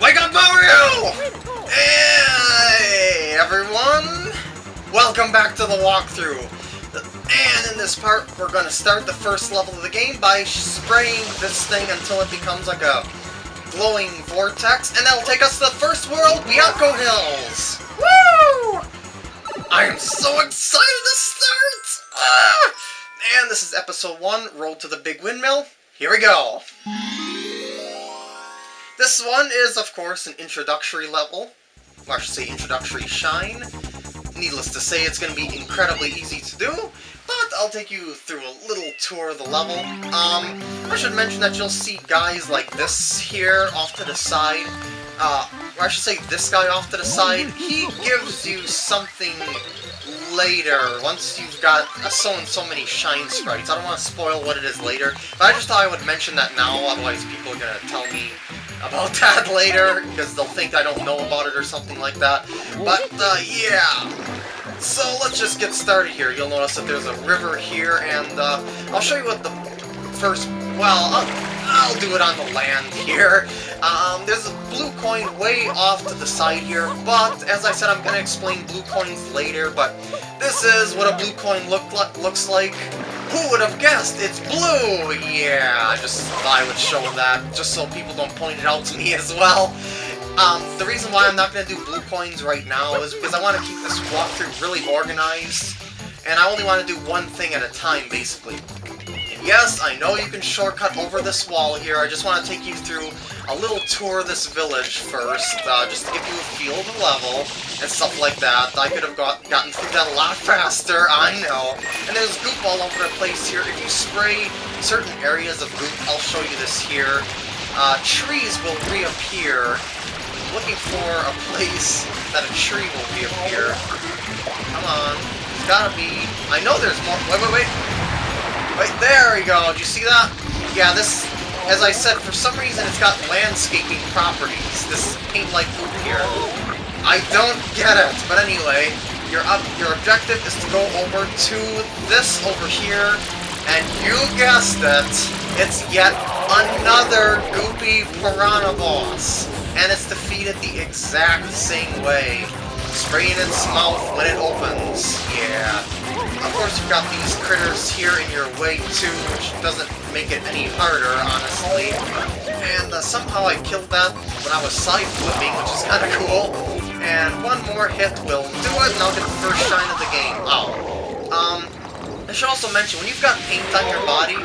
Wake up, Mario! Hey, everyone! Welcome back to the walkthrough. And in this part, we're going to start the first level of the game by spraying this thing until it becomes like a glowing vortex, and that'll take us to the first world, Bianco Hills! Woo! I am so excited to start! Ah! And this is episode 1, Road to the Big Windmill. Here we go! This one is, of course, an introductory level. Or I should say introductory shine. Needless to say, it's going to be incredibly easy to do, but I'll take you through a little tour of the level. Um, I should mention that you'll see guys like this here off to the side. Uh, or I should say this guy off to the side. He gives you something later, once you've got so and so many shine sprites. I don't want to spoil what it is later, but I just thought I would mention that now, otherwise people are going to tell me about that later, because they'll think I don't know about it or something like that. But, uh, yeah. So let's just get started here. You'll notice that there's a river here, and uh, I'll show you what the first... Well, I'll, I'll do it on the land here. Um, there's a blue coin way off to the side here, but as I said, I'm going to explain blue coins later, but this is what a blue coin look, looks like. Who would have guessed? It's blue! Yeah, I just thought I would show that, just so people don't point it out to me as well. Um, the reason why I'm not going to do blue coins right now is because I want to keep this walkthrough really organized, and I only want to do one thing at a time, basically. Yes, I know you can shortcut over this wall here, I just want to take you through a little tour of this village first, uh, just to give you a feel of the level, and stuff like that. I could have got, gotten through that a lot faster, I know. And there's goop all over the place here. If you spray certain areas of goop, I'll show you this here, uh, trees will reappear. Looking for a place that a tree will reappear. Come on. There's gotta be... I know there's more... Wait, wait, wait! Right there we go. Do you see that? Yeah, this, as I said, for some reason it's got landscaping properties. This paint like poop here. I don't get it. But anyway, your up your objective is to go over to this over here, and you guessed it, it's yet another goopy piranha boss. And it's defeated the exact same way. Spraying its mouth when it opens. Yeah. Of course, you've got these critters here in your way, too, which doesn't make it any harder, honestly. And uh, somehow I killed that when I was side-flipping, which is kind of cool. And one more hit will do it, and I'll get the first shine of the game. Oh. Um, I should also mention, when you've got paint on your body,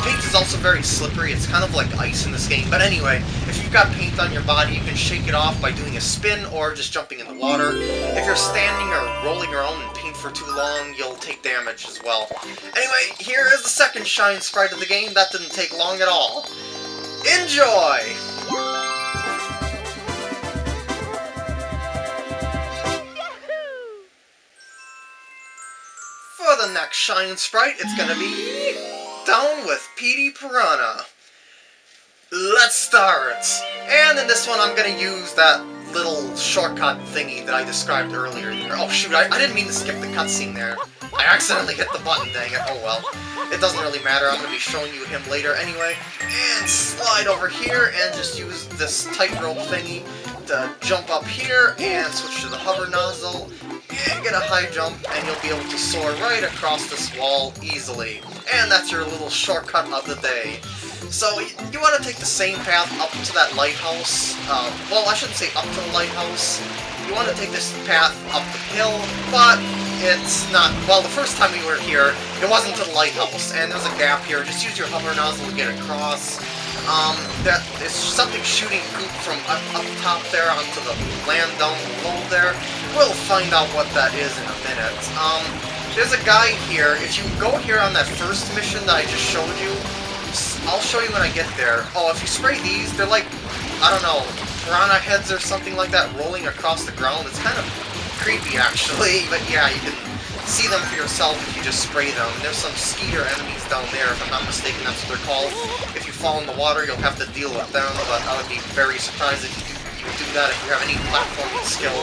paint is also very slippery, it's kind of like ice in this game, but anyway, if you've got paint on your body, you can shake it off by doing a spin or just jumping in the water. If you're standing or rolling around in paint for too long, you'll take damage as well. Anyway, here is the second shine sprite of the game, that didn't take long at all. Enjoy! For the next Shine Sprite, it's gonna be Down with Petey Piranha. Let's start! And in this one, I'm gonna use that little shortcut thingy that I described earlier. Oh shoot, I, I didn't mean to skip the cutscene there. I accidentally hit the button, dang it. Oh well. It doesn't really matter, I'm going to be showing you him later anyway. And slide over here and just use this tightrope thingy to jump up here and switch to the hover nozzle and get a high jump, and you'll be able to soar right across this wall easily. And that's your little shortcut of the day. So, you want to take the same path up to that lighthouse. Uh, well, I shouldn't say up to the lighthouse. You want to take this path up the hill, but it's not... Well, the first time we were here, it wasn't to the lighthouse, and there's a gap here. Just use your hover nozzle to get across. Um, that is something shooting goop from up, up top there onto the land down below there. We'll find out what that is in a minute. Um, there's a guy here. If you go here on that first mission that I just showed you, I'll show you when I get there. Oh, if you spray these, they're like, I don't know, piranha heads or something like that rolling across the ground. It's kind of creepy, actually. But yeah, you can see them for yourself if you just spray them. There's some skeeter enemies down there, if I'm not mistaken, that's what they're called. If you fall in the water, you'll have to deal with them, but I would be very surprised if you do, you do that if you have any platforming skill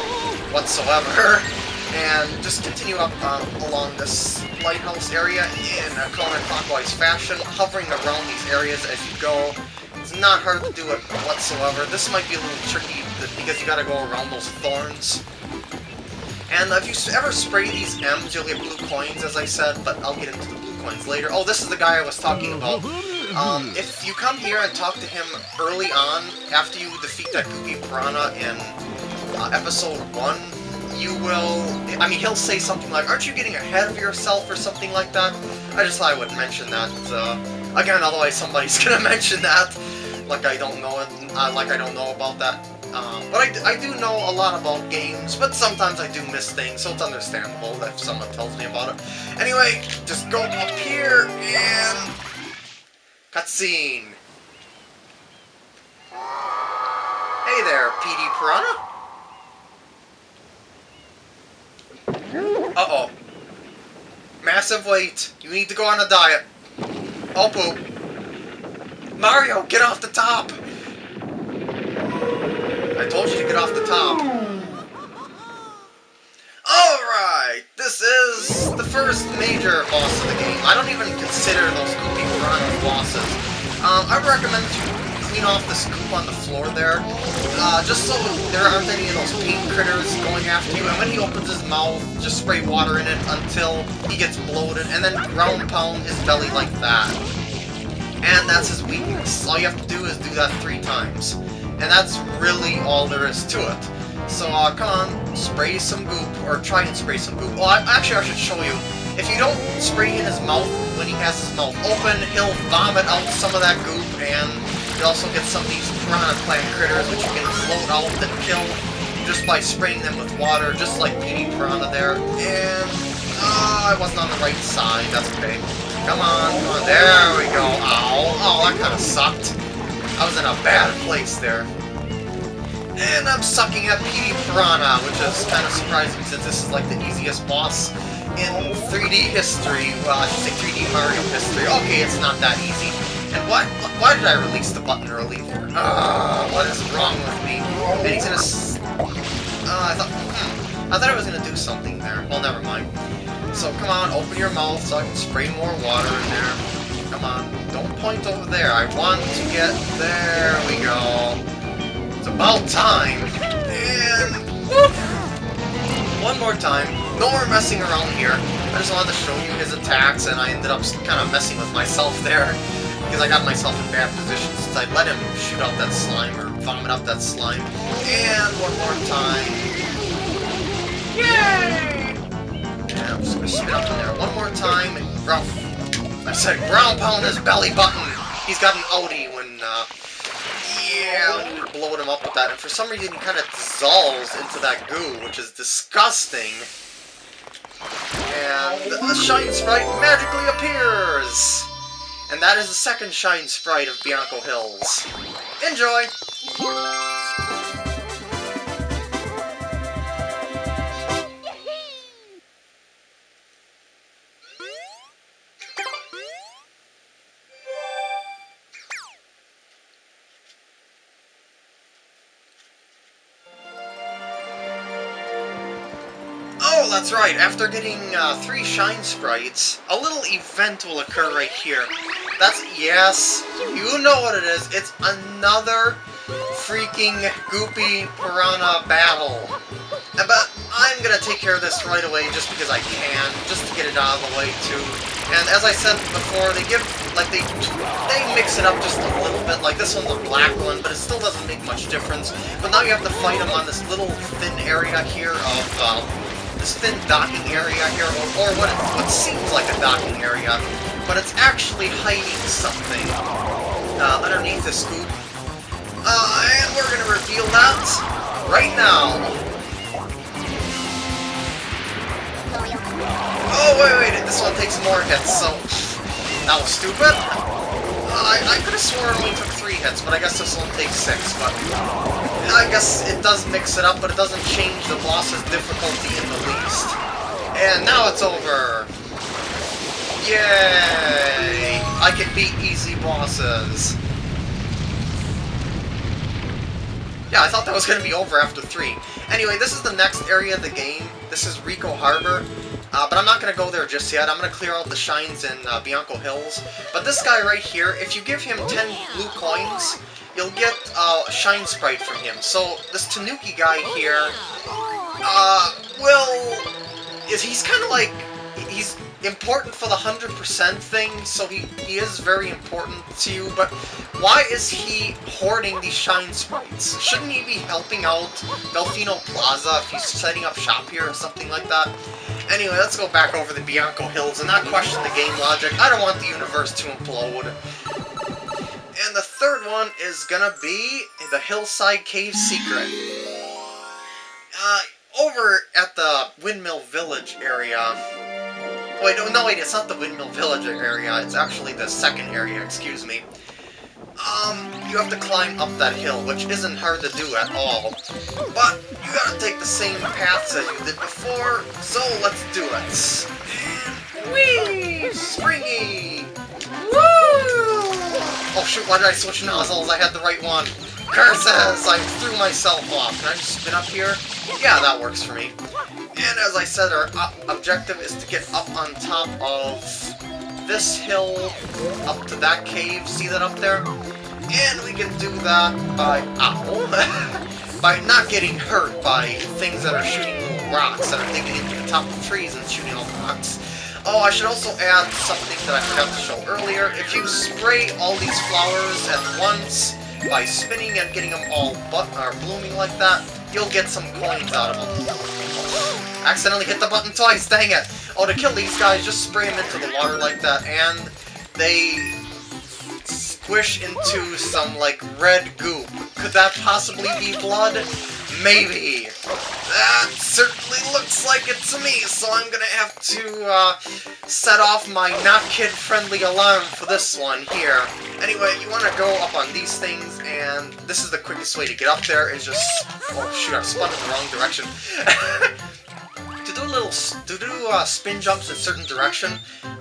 whatsoever. And just continue up um, along this lighthouse area in a counterclockwise fashion, hovering around these areas as you go. It's not hard to do it whatsoever. This might be a little tricky because you gotta go around those thorns. And if you ever spray these M's, you'll get blue coins, as I said, but I'll get into the blue coins later. Oh, this is the guy I was talking about. Um, if you come here and talk to him early on, after you defeat that Goopy Piranha in uh, episode 1, you will... I mean, he'll say something like, aren't you getting ahead of yourself or something like that? I just thought I would mention that. Uh, again, otherwise somebody's gonna mention that. Like I don't know it, uh, like I don't know about that. Um, but I, I do know a lot about games, but sometimes I do miss things, so it's understandable if someone tells me about it. Anyway, just go up here and... Cutscene. Hey there, Petey Piranha. Uh-oh. Massive weight. You need to go on a diet. Oh, poop. Mario, get off the top! I told you to get off the top. Alright, this is the first major boss of the game. I don't even consider those Goopy Piranha bosses. Um, I recommend you clean off the scoop on the floor there, uh, just so there aren't any of those paint critters going after you. And when he opens his mouth, just spray water in it until he gets bloated, and then ground pound his belly like that. And that's his weakness. All you have to do is do that three times. And that's really all there is to it. So, uh, come on, spray some goop, or try and spray some goop. Well, I, actually, I should show you. If you don't spray in his mouth when he has his mouth open, he'll vomit out some of that goop, and you also get some of these piranha plant critters which you can float out and kill just by spraying them with water, just like Petey Piranha there. And, uh, I wasn't on the right side, that's okay. Come on, come on, there we go. Ow, oh, that kind of sucked. I was in a bad place there. And I'm sucking at Petey Piranha, which is kind of surprising since this is like the easiest boss in 3D history. Well, I should say 3D Mario history. Okay, it's not that easy. And why, why did I release the button early there? Uh, what is wrong with me? And he's gonna... Uh, I thought... Hmm, I thought I was gonna do something there. Well, never mind. So, come on, open your mouth so I can spray more water in there. Come on, don't point over there. I want to get... There we go. It's about time. And... One more time. No more messing around here. I just wanted to show you his attacks, and I ended up kind of messing with myself there because I got myself in bad position since I let him shoot out that slime or vomit out that slime. And one more time. Yay! And I'm just gonna spit up in there one more time. And Ralph, I said ground pound his belly button. He's got an outie when, uh, yeah, you blowing him up with that. And for some reason he kind of dissolves into that goo, which is disgusting. And the Shine Sprite magically appears! And that is the second Shine Sprite of Bianco Hills. Enjoy! That's right. After getting uh, three Shine Sprites, a little event will occur right here. That's, yes, you know what it is. It's another freaking Goopy Piranha battle. But I'm gonna take care of this right away just because I can, just to get it out of the way too. And as I said before, they give, like, they they mix it up just a little bit. Like, this one's a black one, but it still doesn't make much difference. But now you have to fight them on this little thin area here of, uh, this thin docking area here, or, or what, it, what seems like a docking area, but it's actually hiding something uh, underneath the scoop. Uh, and we're gonna reveal that right now. Oh, wait, wait, this one takes more hits, so... That was stupid. I, I could have sworn it only took three hits, but I guess this one takes six, but... I guess it does mix it up, but it doesn't change the boss's difficulty in the least. And now it's over! Yay! I can beat easy bosses! Yeah, I thought that was going to be over after three. Anyway, this is the next area of the game. This is Ricco Harbor. Uh, but I'm not going to go there just yet. I'm going to clear out the shines in uh, Bianco Hills. But this guy right here, if you give him 10 blue coins, you'll get uh, a shine sprite from him. So this Tanuki guy here, uh, will... Is, he's kind of like... He's important for the 100% thing, so he, he is very important to you, but why is he hoarding these shine sprites? Shouldn't he be helping out Delfino Plaza if he's setting up shop here or something like that? Anyway, let's go back over the Bianco Hills and not question the game logic. I don't want the universe to implode. And the third one is gonna be the Hillside Cave Secret. Uh, over at the Windmill Village area, Wait, no, no, wait, it's not the Windmill Village area, it's actually the second area, excuse me. Um, you have to climb up that hill, which isn't hard to do at all. But, you gotta take the same paths as you did before, so let's do it. Whee! Springy! Woo! Oh shoot, why did I switch nozzles? I had the right one. Curses! I threw myself off. Can I just spin up here? Yeah, that works for me. And as I said, our objective is to get up on top of this hill, up to that cave. See that up there? And we can do that by... By not getting hurt by things that are shooting rocks, that are digging into the top of trees and shooting all rocks. Oh, I should also add something that I forgot to show earlier. If you spray all these flowers at once by spinning and getting them all but or blooming like that, you'll get some coins out of them. Accidentally hit the button twice, dang it! Oh, to kill these guys, just spray them into the water like that, and they squish into some, like, red goop. Could that possibly be blood? Maybe. That certainly looks like it to me, so I'm gonna have to, uh, set off my not kid-friendly alarm for this one here. Anyway, you wanna go up on these things, and this is the quickest way to get up there, is just... Oh, shoot, I spun in the wrong direction. do little to do uh, spin jumps in certain direction,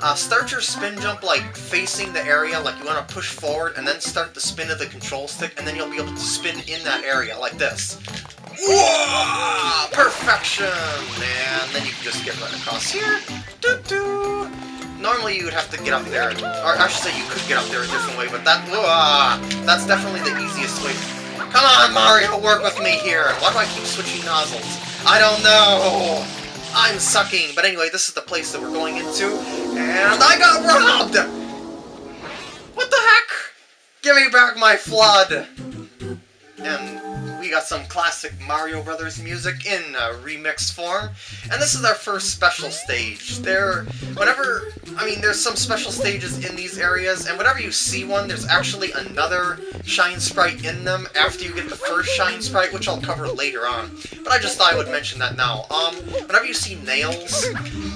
uh, start your spin jump like facing the area, like you want to push forward, and then start the spin of the control stick, and then you'll be able to spin in that area like this. Whoa! Perfection! And then you can just get right across here. Doo -doo. Normally you would have to get up there, or I should say you could get up there a different way, but that whoa, that's definitely the easiest way. Come on, Mario, work with me here. Why do I keep switching nozzles? I don't know. I'm sucking. But anyway, this is the place that we're going into, and I got robbed! What the heck? Give me back my FLUDD! And we got some classic Mario Brothers music in uh, remixed form. And this is our first special stage. There, whenever, I mean, there's some special stages in these areas, and whenever you see one, there's actually another Shine Sprite in them after you get the first Shine Sprite, which I'll cover later on. But I just thought I would mention that now. Um, whenever you see nails,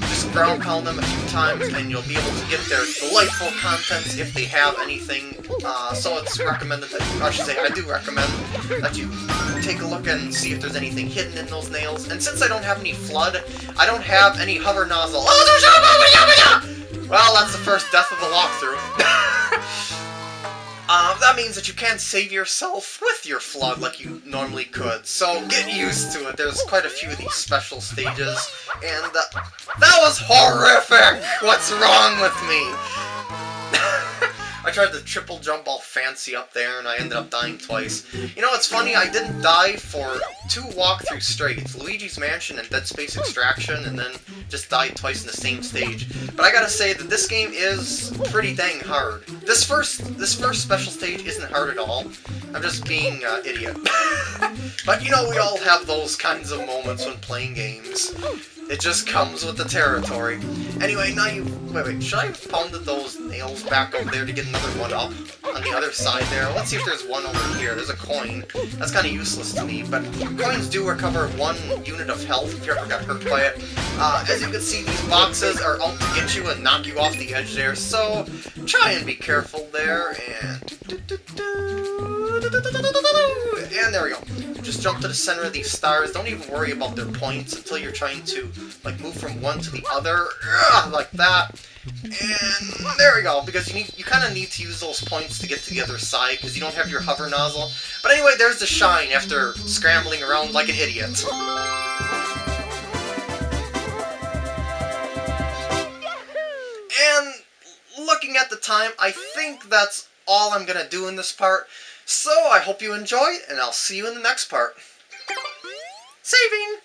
just ground pound them a few times, and you'll be able to get their delightful contents if they have anything. Uh, so it's recommended that, I should say, I do recommend that you take a look and see if there's anything hidden in those nails. And since I don't have any FLUDD, I don't have any hover nozzle. Oh, well, that's the first death of the walkthrough. Um, that means that you can't save yourself with your FLUDD like you normally could, so get used to it. There's quite a few of these special stages, and uh, that was horrific! What's wrong with me? I tried to triple jump all fancy up there, and I ended up dying twice. You know, it's funny, I didn't die for two walkthroughs straight. Luigi's Mansion and Dead Space Extraction, and then just died twice in the same stage. But I gotta say that this game is pretty dang hard. This first this first special stage isn't hard at all. I'm just being uh, idiot. but you know, we all have those kinds of moments when playing games. It just comes with the territory. Anyway, now you... Wait, wait, should I have those nails back over there to get another one up on the other side there? Let's see if there's one over here. There's a coin. That's kind of useless to me, but coins do recover one unit of health if you ever got hurt by it. Uh, as you can see, these boxes are out to get you and knock you off the edge there, so try and be careful there, and... And there we go. Just jump to the center of these stars. Don't even worry about their points until you're trying to, like, move from one to the other, like that. And there we go, because you need, you kind of need to use those points to get to the other side, because you don't have your hover nozzle. But anyway, there's the shine after scrambling around like an idiot. And looking at the time, I think that's all I'm going to do in this part. So I hope you enjoy, and I'll see you in the next part. Saving!